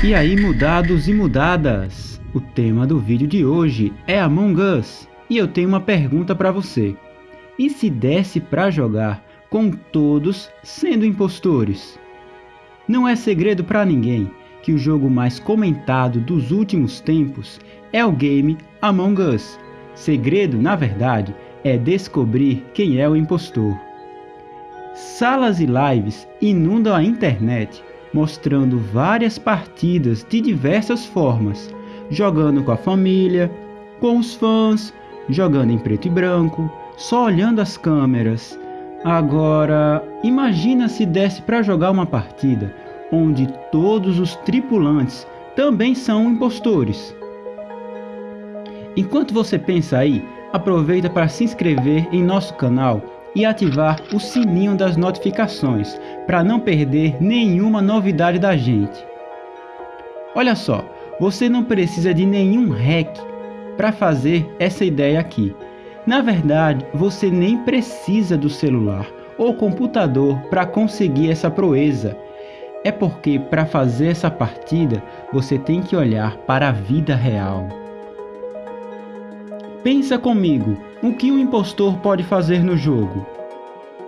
E aí mudados e mudadas, o tema do vídeo de hoje é Among Us e eu tenho uma pergunta para você. E se desse para jogar com todos sendo impostores? Não é segredo para ninguém que o jogo mais comentado dos últimos tempos é o game Among Us. Segredo, na verdade, é descobrir quem é o impostor. Salas e lives inundam a internet mostrando várias partidas de diversas formas, jogando com a família, com os fãs, jogando em preto e branco, só olhando as câmeras. Agora, imagina se desse para jogar uma partida onde todos os tripulantes também são impostores. Enquanto você pensa aí, aproveita para se inscrever em nosso canal e ativar o sininho das notificações para não perder nenhuma novidade da gente. Olha só, você não precisa de nenhum hack para fazer essa ideia aqui. Na verdade, você nem precisa do celular ou computador para conseguir essa proeza. É porque para fazer essa partida você tem que olhar para a vida real. Pensa comigo, o que um impostor pode fazer no jogo?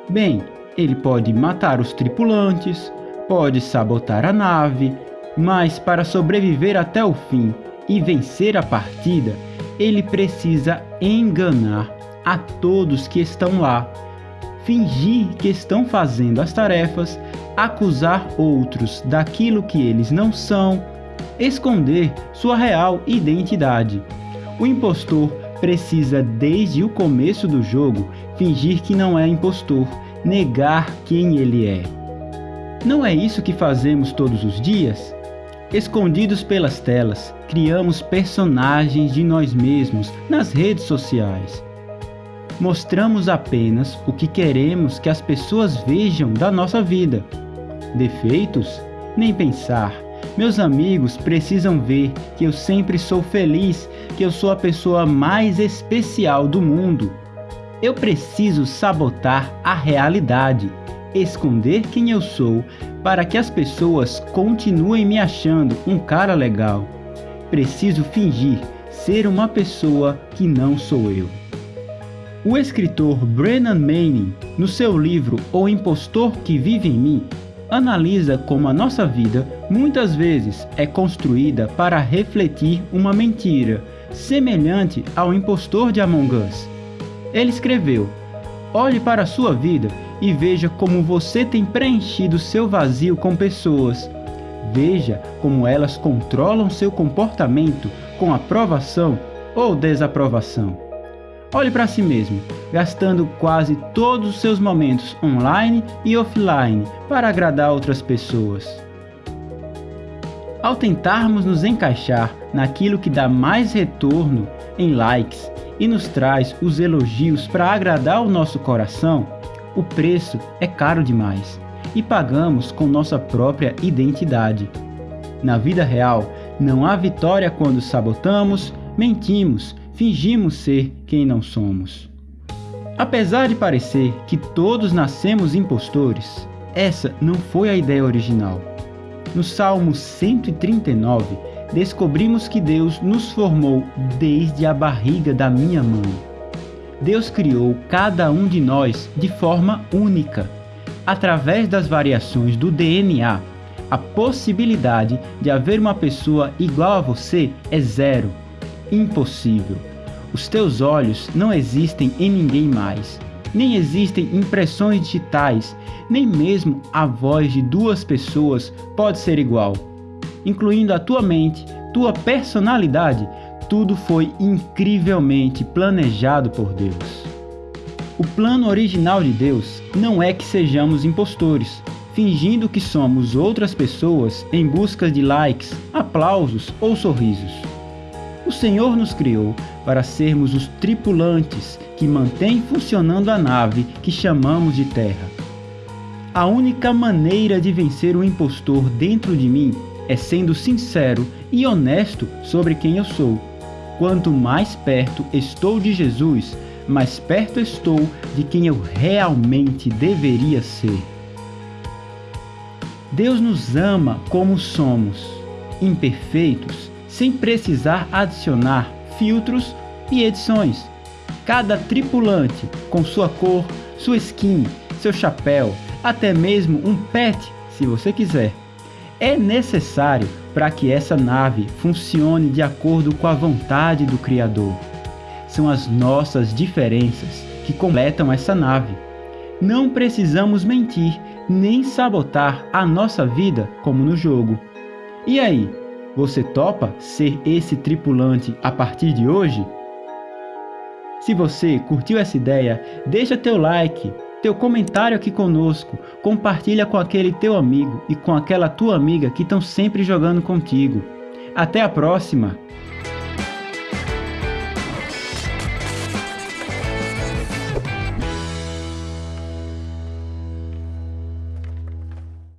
Bem, ele pode matar os tripulantes, pode sabotar a nave, mas para sobreviver até o fim e vencer a partida, ele precisa enganar a todos que estão lá, fingir que estão fazendo as tarefas, acusar outros daquilo que eles não são, esconder sua real identidade. O impostor precisa desde o começo do jogo fingir que não é impostor, negar quem ele é. Não é isso que fazemos todos os dias? Escondidos pelas telas, criamos personagens de nós mesmos nas redes sociais. Mostramos apenas o que queremos que as pessoas vejam da nossa vida. Defeitos? Nem pensar meus amigos precisam ver que eu sempre sou feliz, que eu sou a pessoa mais especial do mundo. Eu preciso sabotar a realidade, esconder quem eu sou para que as pessoas continuem me achando um cara legal. Preciso fingir ser uma pessoa que não sou eu. O escritor Brennan Manning, no seu livro O Impostor que Vive em Mim, analisa como a nossa vida muitas vezes é construída para refletir uma mentira, semelhante ao impostor de Among Us. Ele escreveu: Olhe para a sua vida e veja como você tem preenchido seu vazio com pessoas. Veja como elas controlam seu comportamento com aprovação ou desaprovação. Olhe para si mesmo, gastando quase todos os seus momentos online e offline para agradar outras pessoas. Ao tentarmos nos encaixar naquilo que dá mais retorno em likes e nos traz os elogios para agradar o nosso coração, o preço é caro demais e pagamos com nossa própria identidade. Na vida real, não há vitória quando sabotamos, mentimos fingimos ser quem não somos. Apesar de parecer que todos nascemos impostores, essa não foi a ideia original. No Salmo 139, descobrimos que Deus nos formou desde a barriga da minha mãe. Deus criou cada um de nós de forma única. Através das variações do DNA, a possibilidade de haver uma pessoa igual a você é zero. Impossível. Os teus olhos não existem em ninguém mais. Nem existem impressões digitais, nem mesmo a voz de duas pessoas pode ser igual. Incluindo a tua mente, tua personalidade, tudo foi incrivelmente planejado por Deus. O plano original de Deus não é que sejamos impostores, fingindo que somos outras pessoas em busca de likes, aplausos ou sorrisos. O Senhor nos criou para sermos os tripulantes que mantêm funcionando a nave que chamamos de Terra. A única maneira de vencer o impostor dentro de mim é sendo sincero e honesto sobre quem eu sou. Quanto mais perto estou de Jesus, mais perto estou de quem eu realmente deveria ser. Deus nos ama como somos imperfeitos, sem precisar adicionar filtros e edições. Cada tripulante com sua cor, sua skin, seu chapéu, até mesmo um pet, se você quiser, é necessário para que essa nave funcione de acordo com a vontade do Criador. São as nossas diferenças que completam essa nave. Não precisamos mentir nem sabotar a nossa vida como no jogo. E aí, você topa ser esse tripulante a partir de hoje? Se você curtiu essa ideia, deixa teu like, teu comentário aqui conosco, compartilha com aquele teu amigo e com aquela tua amiga que estão sempre jogando contigo. Até a próxima!